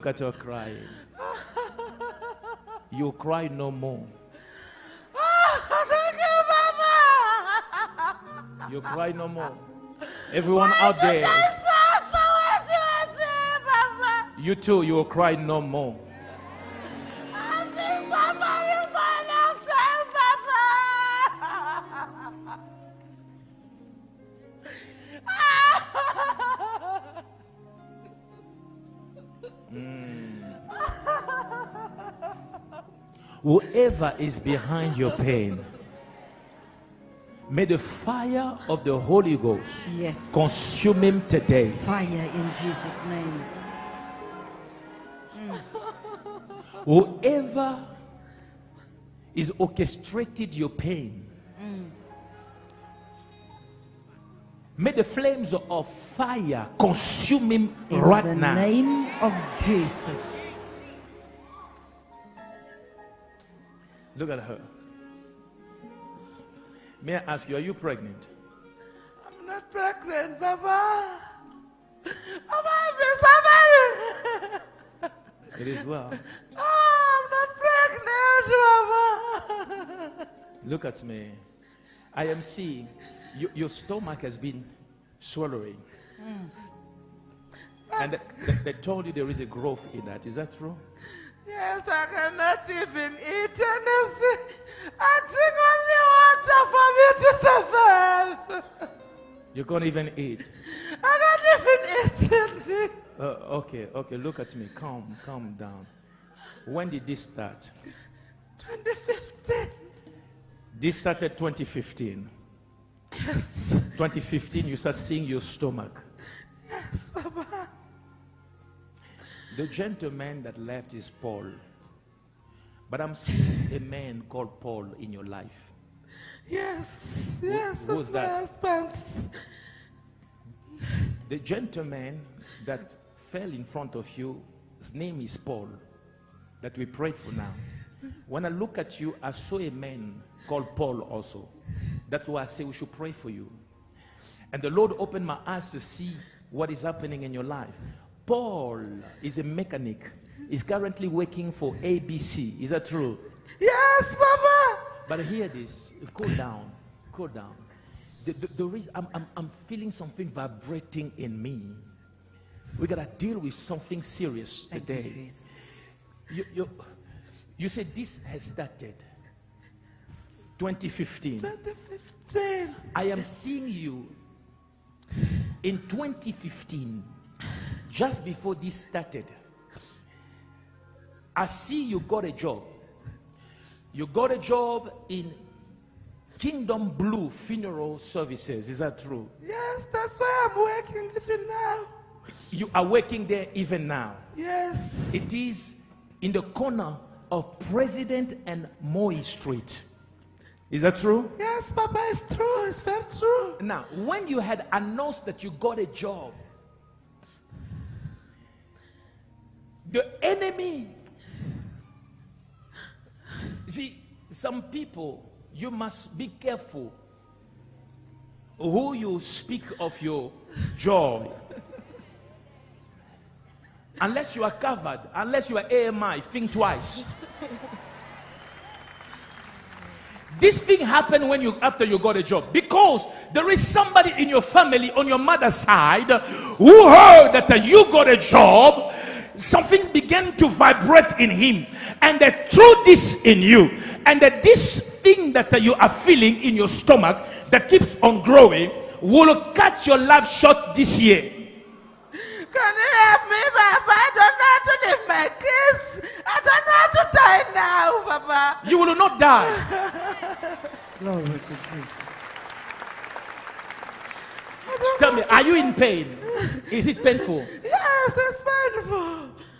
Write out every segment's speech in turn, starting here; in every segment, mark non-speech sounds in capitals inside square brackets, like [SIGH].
Look at her crying. You cry no more. Ah, thank you, Mama. You cry no more. Everyone out there, I suffer? Where's your day, Mama? you too, you will cry no more. Whoever is behind your pain, may the fire of the Holy Ghost Yes. consume him today. Fire in Jesus' name. Hmm. Whoever is orchestrated your pain, hmm. may the flames of fire consume him In right now. In the name of Jesus. Look at her. May I ask you, are you pregnant? I'm not pregnant. Papa, I've been suffering. It is well. Oh, I'm not pregnant, Papa. Look at me. I am seeing you, your stomach has been swallowing. Hmm. And th- th- they told you there is a growth in that. Is that true? Yes, I cannot even eat anything. I drink only water for me to survive. You can't even eat. I can't even eat anything. Uh, okay, okay, look at me. Calm, calm down. When did this start? 2015. This started 2015. Yes, 2015, you start seeing your stomach. yes, Papa. The gentleman that left is Paul. But I'm seeing a man called Paul in your life. Yes, yes, who that's my that? husband. The gentleman that fell in front of you, his name is Paul, that we prayed for now. When I look at you, I saw a man called Paul also. That's why I say we should pray for you. And the Lord opened my eyes to see what is happening in your life. Paul is a mechanic. He's currently working for ABC. Is that true? Yes, Papa. But hear this. Cool down. Cool down. The, the, the reason I'm, I'm, I'm feeling something vibrating in me. We got to deal with something serious Thank you, today. Jesus. You, you, you said this has started 2015. 2015. I am seeing you in 2015, just before this started. I see you got a job. You got a job in Kingdom Blue Funeral Services. Is that true? Yes, that's why I'm working even now. You are working there even now. Yes. It is in the corner of President and Moy Street. Is that true? Yes, Papa, it's true. It's very true. Now, when you had announced that you got a job, the enemy, see, some people, you must be careful who you speak of your joy. unless you are covered, unless you are AMI, think twice. This thing happened when you after you got a job because there is somebody in your family on your mother's side who heard that you got a job. Something began to vibrate in him, and they threw this in you, and that this thing that you are feeling in your stomach that keeps on growing will cut your life short this year. Can you help me, Papa? I don't know how to leave my kids. I don't know how to die now, Papa. You will not die. [LAUGHS] Glory to Jesus. Tell me, are you in pain? Is it painful? Yes, it's painful.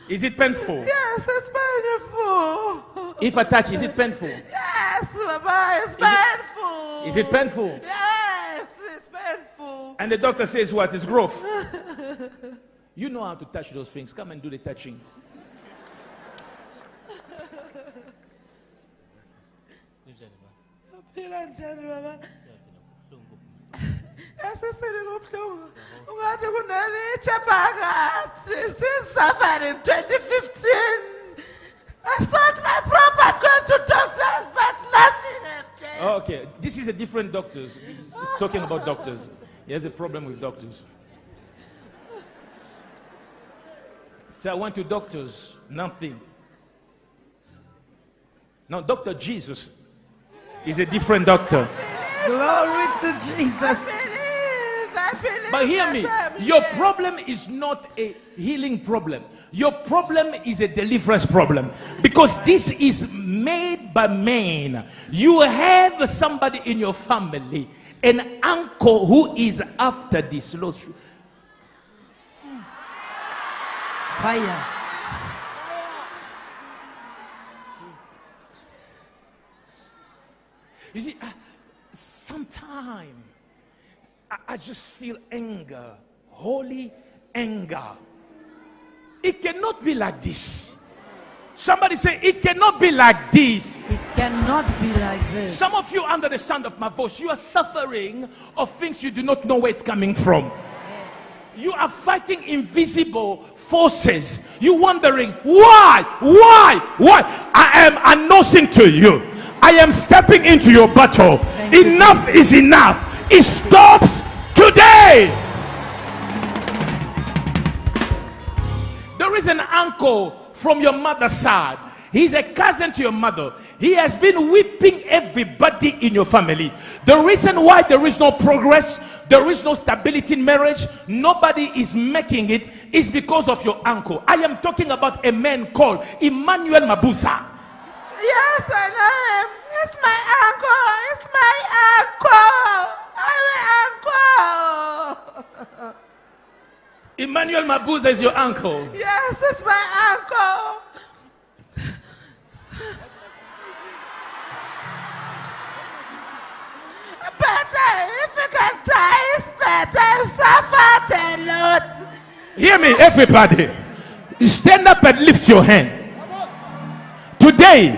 Is it painful? Yes, it's painful. If I touch, is it painful? Yes, Papa, it's painful. Is it painful? Yes, it's painful. And the doctor says what? It's growth. [LAUGHS] you know how to touch those things. Come and do the touching. Pila njani, Papa? Yes, sisini kubuhlungu ungathi kunelitshe phakathi since suffered in 2015 I sought my proper going to doctors but nothing has changed Oh, okay, this is a different doctors. He's talking about doctors. He has a problem with doctors. So I went to doctors, nothing. Now, Dr. Jesus is a different doctor. Glory to Jesus. I believe I believe But hear me, your problem is not a healing problem. Your problem is a deliverance problem because this is made by man. You have somebody in your family, an uncle who is after this. Lord, Fire. You see, uh, sometimes I, I just feel anger, holy anger. It cannot be like this. Somebody say, It cannot be like this. It cannot be like this. Some of you, under the sound of my voice, you are suffering of things you do not know where it's coming from. You are fighting invisible forces. You wondering why, why, why? I am announcing to you. I am stepping into your battle. Thank you, enough is enough. It stops today. There is an uncle from your mother's side. He's a cousin to your mother. He has been whipping everybody in your family. The reason why there is no progress, there is no stability in marriage, nobody is making it, is because of your uncle. I am talking about a man called Emmanuel Mabuza. Yes, I know him. It's my uncle. It's my uncle. I'm uncle. Emmanuel Mabuza is your uncle. Yes, it's my uncle. Better if you can die, it's better. Suffered a lot. Hear me, everybody. Stand up and lift your hand. Today,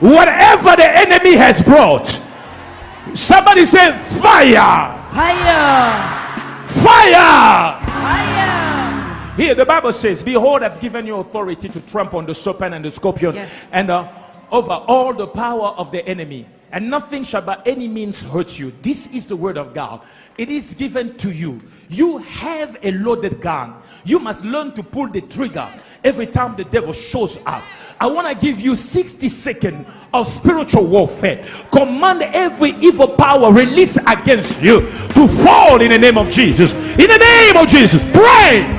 whatever the enemy has brought, somebody say fire, Fire. fire. Fire. Here, the Bible says, Behold, I've given you authority to trample on the serpent and the scorpion Yes. and uh, over all the power of the enemy, and nothing shall by any means hurt you. This is the word of God. It is given to you. You have a loaded gun. You must learn to pull the trigger every time the devil shows up. I want to give you 60 seconds of spiritual warfare. Command every evil power released against you to fall in the name of Jesus. In the name of Jesus, pray.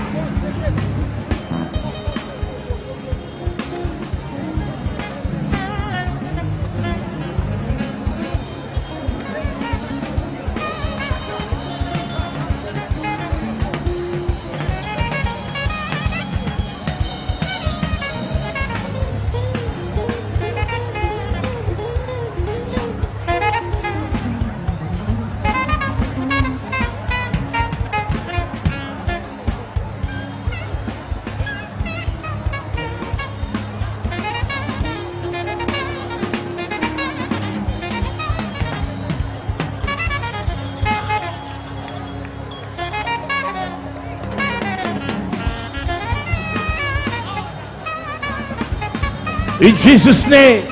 In Jesus' name.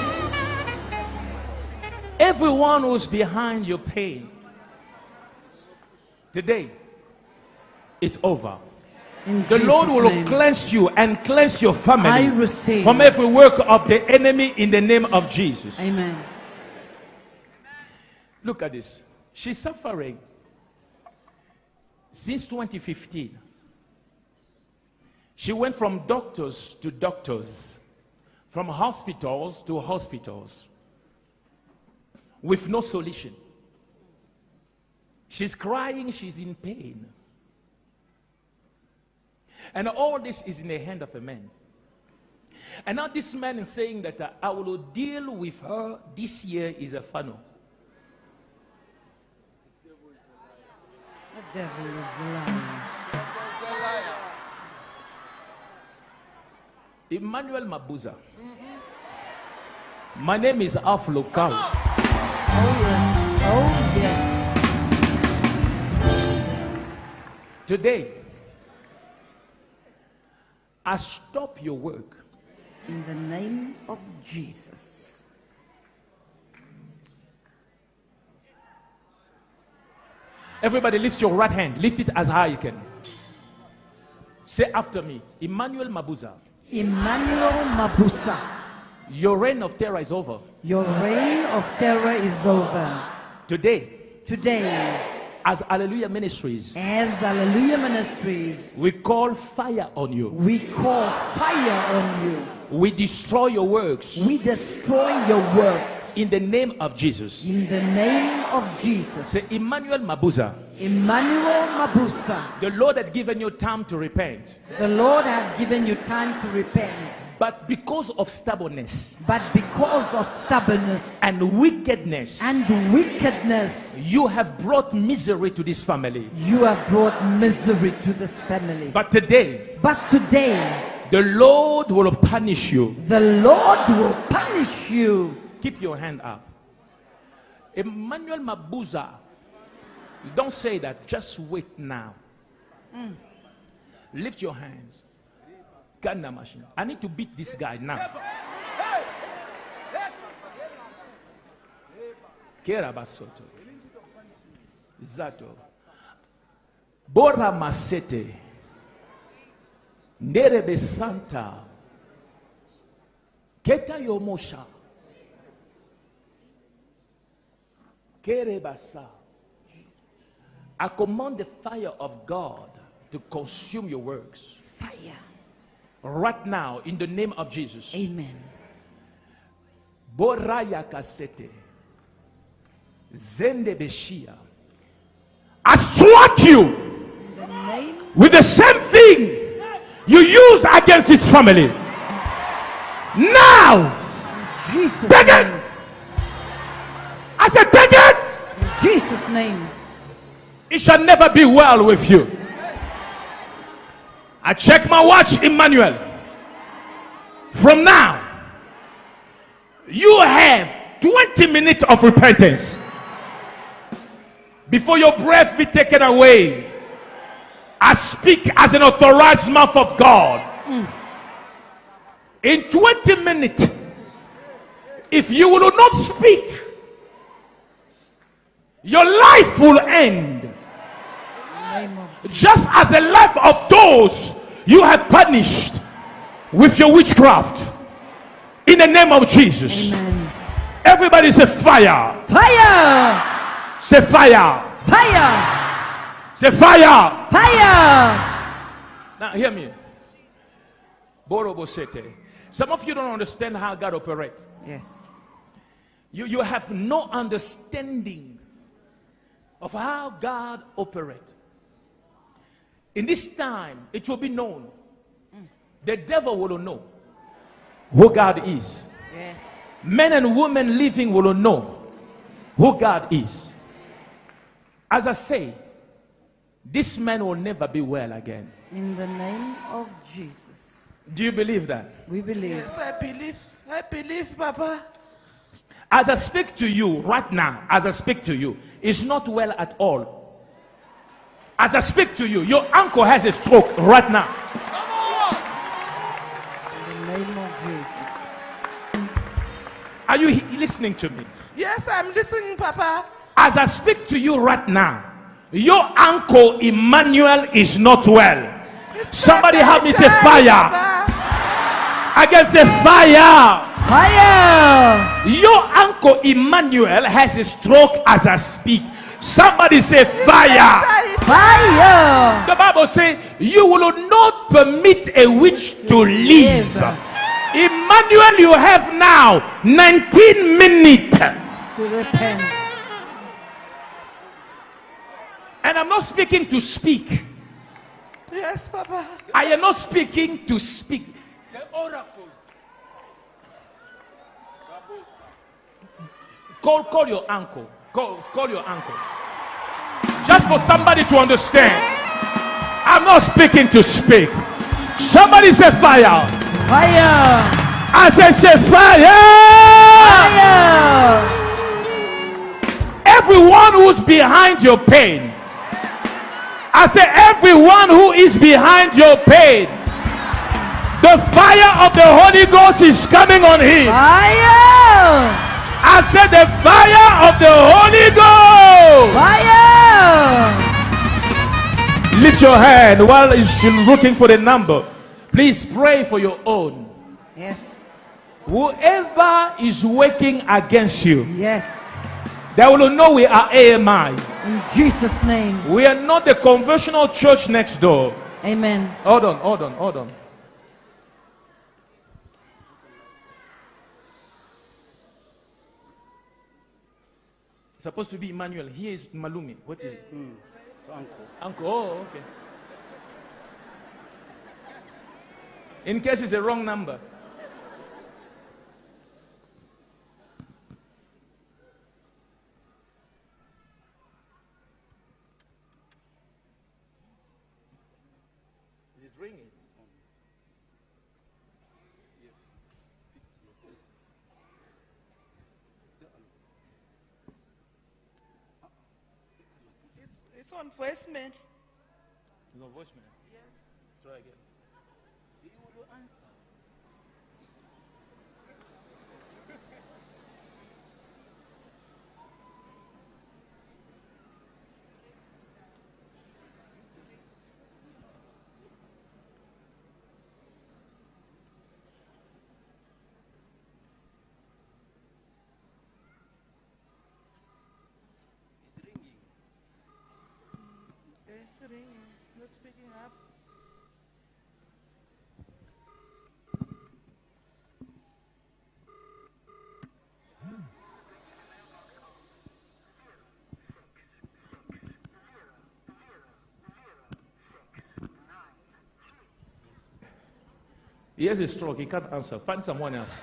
Everyone who's behind your pain, today, it's over. In The Jesus Lord will name. cleanse you and cleanse your family from every work of the enemy in the name of Jesus. Amen. Look at this. She's suffering since 2015. She went from doctors to doctors, from hospitals to hospitals, with no solution. She's crying, she's in pain. And all this is in the hand of a man. And now this man is saying that uh, I will deal with her this year is a funnel. The devil is lying. Emmanuel Mabuza. My name is Alph Lukau. Oh yes. Oh yes. Today, I stop your work. In the name of Jesus. Everybody lift your right hand. Lift it as high as you can. Say after me, Emmanuel Mabuza. Emmanuel Mabuza, Your reign of terror is over. your reign of terror is over. Today, Today, as Alleluia Ministries, as Alleluia Ministries, we call fire on you. we call fire on you. We destroy your works We destroy your works. in the name of Jesus. In the name of Jesus. Say Emmanuel Mabuza. Emmanuel Mabuza, The Lord had given you time to repent, the Lord has given you time to repent. But because of stubbornness But because of stubbornness and wickedness, and wickedness, you have brought misery to this family. you have brought misery to this family. But today, But today, the Lord will punish you. the Lord will punish you. Keep your hand up. Emmanuel Mabuza, don't say that, just wait now. Mm. Lift your hands. Ghana machine. I need to beat this guy now. Kera basoto. Zato. Bora masete. Nerebe santa. Keta yomosha. Kerebasa. I command the fire of God to consume your works Fire. Right now in the name of Jesus. Amen. Boraya kasete. Zende beshia. I struck you the with the same things you used against his family. Now, Jesus' Take it. name. I said, take it. In Jesus' name. It shall never be well with you. I check my watch, Emmanuel. From now, you have 20 minutes of repentance before your breath be taken away. I speak as an authorized mouth of God. In 20 minutes, if you will not speak, your life will end In the name of Jesus. just as the life of those you have punished with your witchcraft in the name of Jesus. Amen. Everybody say fire, Fire! say fire, Fire! say fire. Fire! Now hear me. Borobosete. Some of you don't understand how God operates. Yes. You, you have no understanding of how God operates. In this time, it will be known. The devil will know who God is. Yes. Men and women living will know who God is. As I say, this man will never be well again. In the name of Jesus. Do you believe that? We believe. Yes, I believe. I believe, Papa. As I speak to you right now, as I speak to you, it's not well at all. As I speak to you, your uncle has a stroke right now. In the name of Jesus. Are you listening to me? Yes, I'm listening, Papa. As I speak to you right now, your uncle Emmanuel is not well. It's Somebody help me say fire. Papa. I can say fire. Fire! Your uncle Emmanuel has a stroke as I speak. Somebody say fire. Fire! The Bible says you will not permit a witch to live. Live. Emmanuel, you have now 19 minutes. To repent. And I'm not speaking to speak. Yes, Papa. I am not speaking to speak. The oracles. Call, call your uncle. Call, call your uncle. Just for somebody to understand. I'm not speaking to speak. Somebody say fire. Fire! I say say fire. Fire! Everyone who's behind your pain, I say, everyone who is behind your pain, the fire of the Holy Ghost is coming on him. Fire! I said, the fire of the Holy Ghost. Fire! Lift your hand while she's looking for the number. Please pray for your own. Yes. Whoever is working against you, Yes. they will know we are AMI. In Jesus' name. We are not the conventional church next door. Amen. Hold on, hold on, hold on. Supposed to be Emmanuel. Here is Malumi. What is it? Mm. Uncle. Uncle. Oh, okay. In case it's a wrong number. It's on voicemail. No voicemail. Yes. Try again. He will answer. Not picking up. He has a stroke. He can't answer. Find someone else.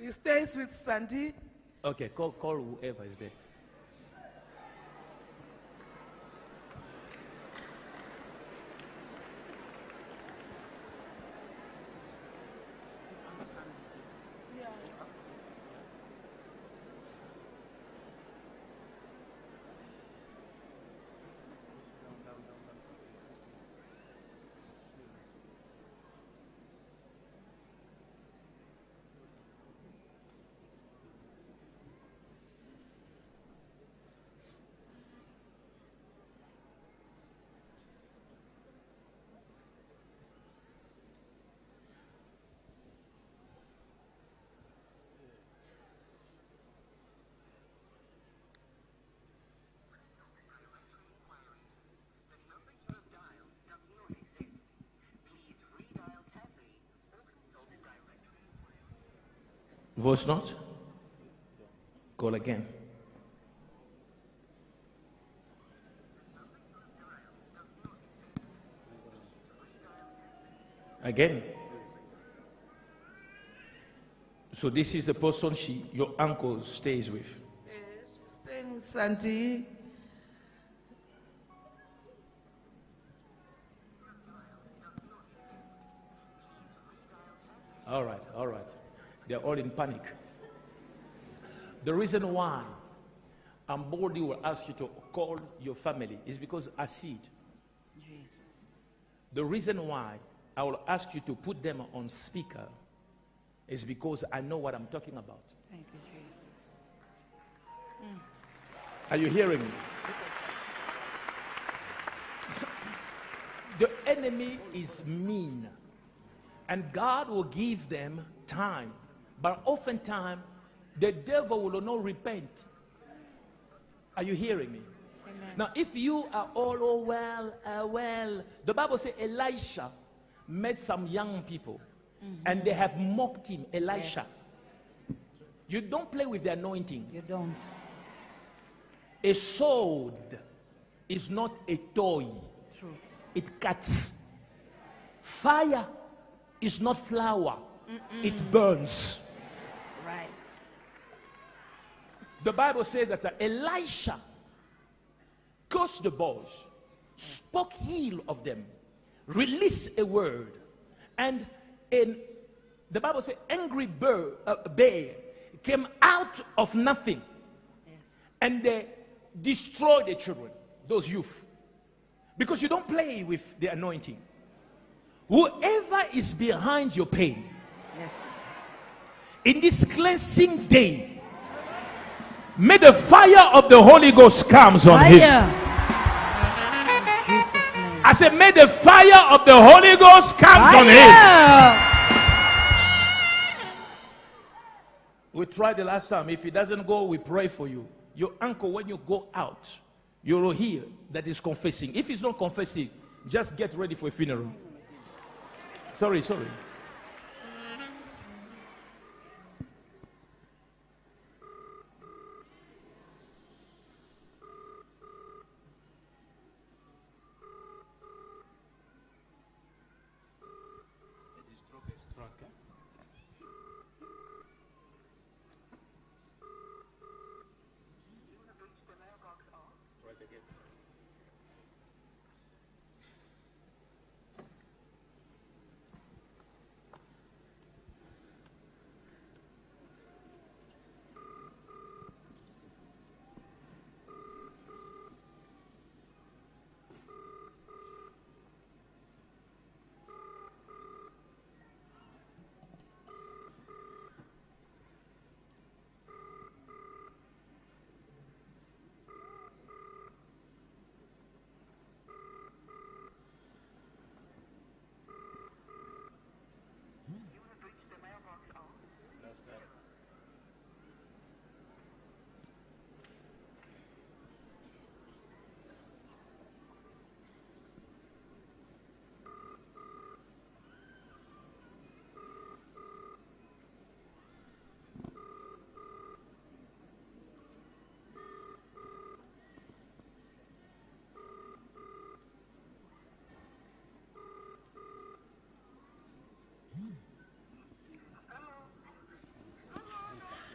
He stays with Sandy. Okay, call, call whoever is there. Voice note? Call again. Again. So this is the person she, your uncle stays with. Eh, yes, she's staying with Sandy. All right, all right. They're all in panic. The reason why I'm Ambodi will ask you to call your family is because I see it. Jesus. The reason why I will ask you to put them on speaker is because I know what I'm talking about. Thank you, Jesus. Are you hearing me? The enemy is mean, and God will give them time, but oftentimes the devil will not repent. Are you hearing me? Amen. Now, if you are all oh, well, uh, well, the Bible says Elisha met some young people and they have mocked him, Elisha. Yes. You don't play with the anointing. You don't. A sword is not a toy, True. it cuts. Fire is not flour, it burns. Right. The Bible says that Elisha cursed the boys, spoke ill of them, released a word, and in the Bible says angry bird, uh, bear came out of nothing and they destroyed the children, those youth. Because you don't play with the anointing. Whoever is behind your pain, Yes. In this cleansing day, may the fire of the Holy Ghost comes on him. Fire. In Jesus' name. I said, may the fire of the Holy Ghost comes on him. Fire. We tried the last time. If it doesn't go, we pray for you. Your uncle, when you go out, you will hear that he's confessing. If he's not confessing, just get ready for a funeral. Sorry, sorry.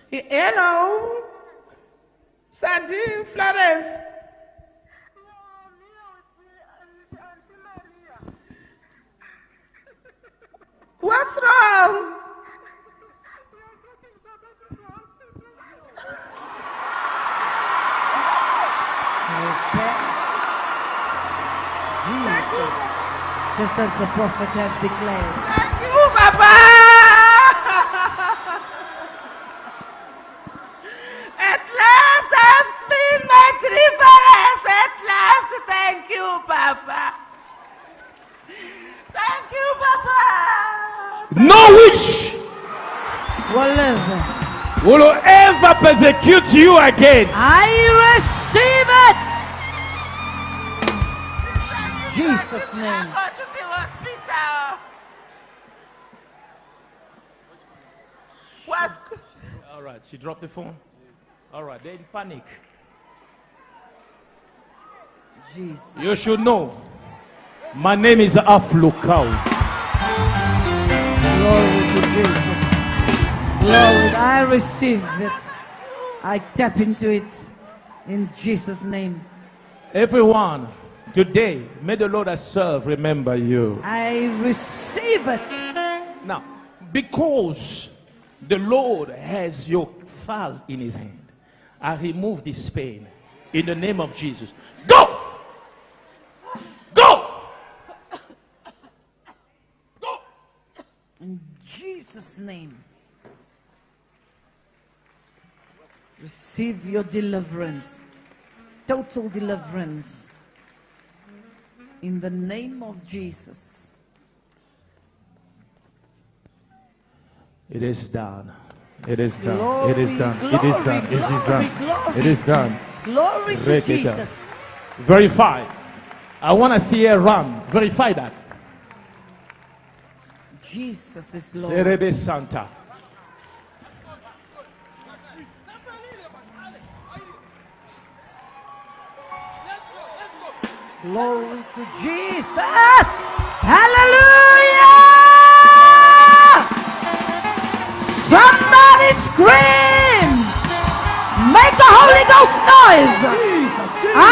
Hello. Sandy Florence. What's wrong? Jesus. Just as the prophet has declared. Thank you, Papa. At last I've seen my deliverance. At last, thank you, Papa. Thank you, Papa. No witch Whatever. will ever persecute you again. I receive it. Jesus' name. Go to the hospital. What's All right, she dropped the phone. All right, they're in panic. Jesus. You should know. My name is Alph Lukau. Glory to Jesus. Glory. I receive it. I tap into it in Jesus' name. Everyone, today, may the Lord I serve remember you. I receive it. Now, because the Lord has your file in his hand, I remove this pain in the name of Jesus. Go! Go! Go! In Jesus' name. Receive your deliverance. Total deliverance. In the name of Jesus. It is done. It is done. it is Glory, done. it is done. it is done. glory. It is done. Glory to Break. Jesus. Verify. I want to see a run. Verify that. Jesus is Lord. Serebe Santa. Glory to Jesus. Hallelujah. Somebody scream. Make a Holy Ghost noise.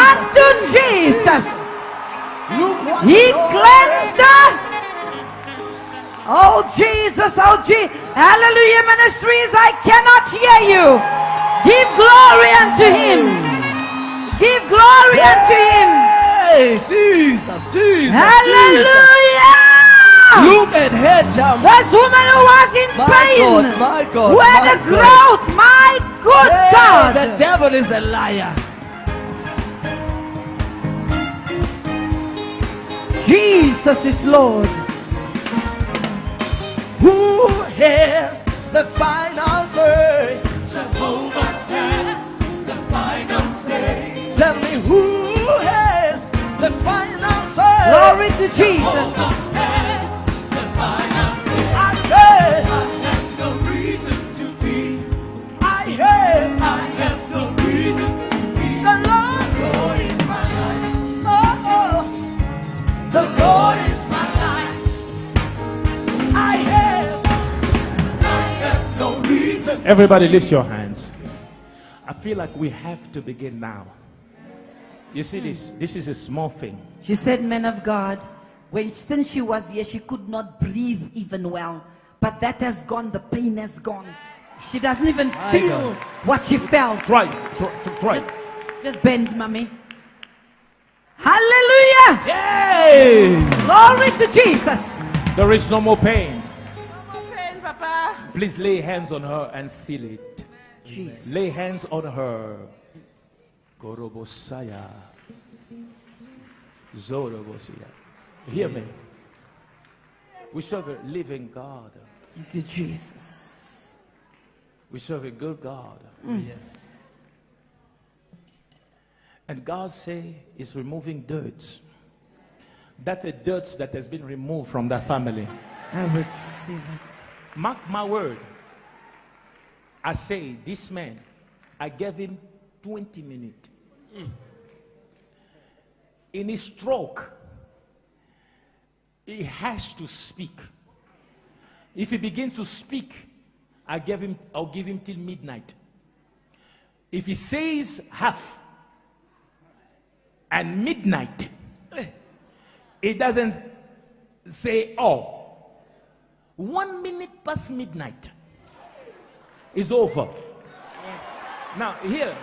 Unto Jesus. He cleansed the Oh Jesus, oh Jesus. Alleluia Ministries, I cannot hear you. Give glory unto him. Give glory unto him. Hey, Jesus, Jesus. Hallelujah. Jesus. Look at her jump. This woman who was in My pain. God, my God, Who had a God. growth. My good Hey, God. the devil is a liar. Jesus is Lord. Who has the final say? Jehovah has the final say. Tell me who has the final say? Glory to Jesus. has Everybody lift your hands. I feel like we have to begin now. You see this? This is a small thing. She said, Man of God, when since she was here, she could not breathe even well. But that has gone, the pain has gone. She doesn't even feel what she felt. Try, try, try. Just, just bend, mommy. Hallelujah! Hey! Glory to Jesus. There is no more pain. Please lay hands on her and seal it. Jesus. Lay hands on her. Gorobosaya. Zorobosia. Hear me. We serve a living God. Thank you, Jesus. We serve a good God. Mm. Yes. And God say is removing dirt. That's a dirt that has been removed from that family. I receive it. Mark my word. I say, this man, I gave him 20 minutes. In his stroke, he has to speak. If he begins to speak, I give him, I'll give him till midnight. If he says half and midnight, eh. he doesn't say all. One minute past midnight is over. Yes. Now, here,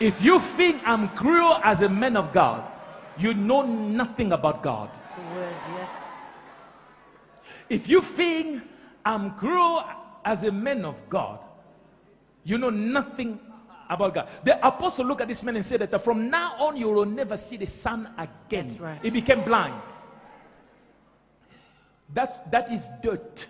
if you think I'm cruel as a man of God, you know nothing about God. Word, yes. If you think I'm cruel as a man of God, you know nothing about God. The apostle looked at this man and said that from now on you will never see the sun again. Right. He became blind. That's, that is dirt.